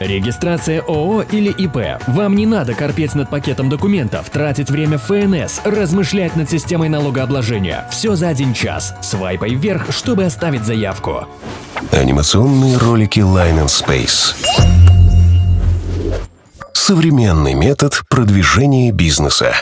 Регистрация ООО или ИП. Вам не надо корпеть над пакетом документов, тратить время в ФНС, размышлять над системой налогообложения. Все за один час. Свайпай вверх, чтобы оставить заявку. Анимационные ролики Line and Space. Современный метод продвижения бизнеса.